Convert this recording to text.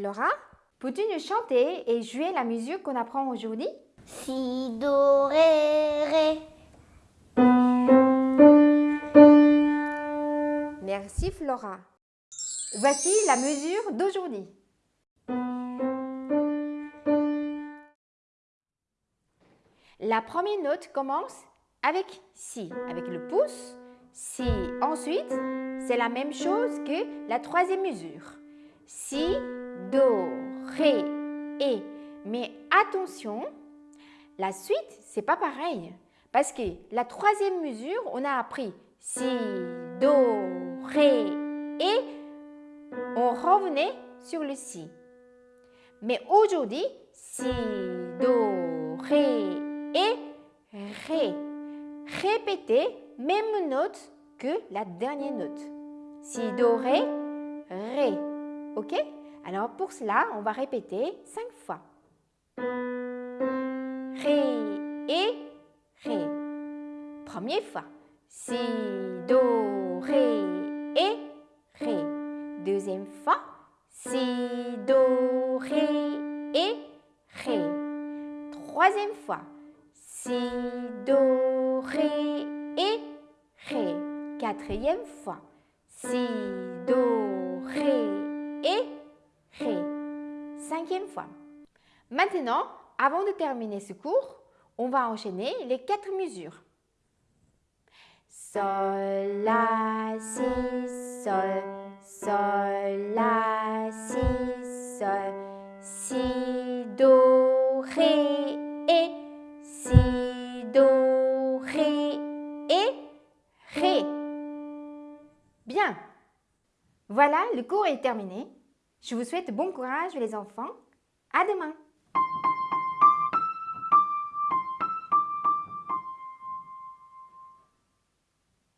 Flora, peux-tu nous chanter et jouer la musique qu'on apprend aujourd'hui? Si, do, ré, ré. Merci Flora. Voici la mesure d'aujourd'hui. La première note commence avec si, avec le pouce, si. Ensuite, c'est la même chose que la troisième mesure. Si, do, ré, et. Mais attention, la suite, c'est pas pareil. Parce que la troisième mesure, on a appris si, do, ré, et. On revenait sur le si. Mais aujourd'hui, si, do, ré, et, ré. Répétez même note que la dernière note. Si, do, ré, ré. OK? Alors pour cela, on va répéter cinq fois. Ré et ré. Première fois. Si, do, ré et ré. Deuxième fois. Si, do, ré et ré. Troisième fois. Si, do, ré et ré. Quatrième fois. Si, Cinquième fois. Maintenant, avant de terminer ce cours, on va enchaîner les quatre mesures. Sol, La, Si, Sol, Sol, La, Si, Sol, Si, Do, Ré, et Si, Do, Ré, et Ré. Bien. Voilà, le cours est terminé. Je vous souhaite bon courage les enfants. À demain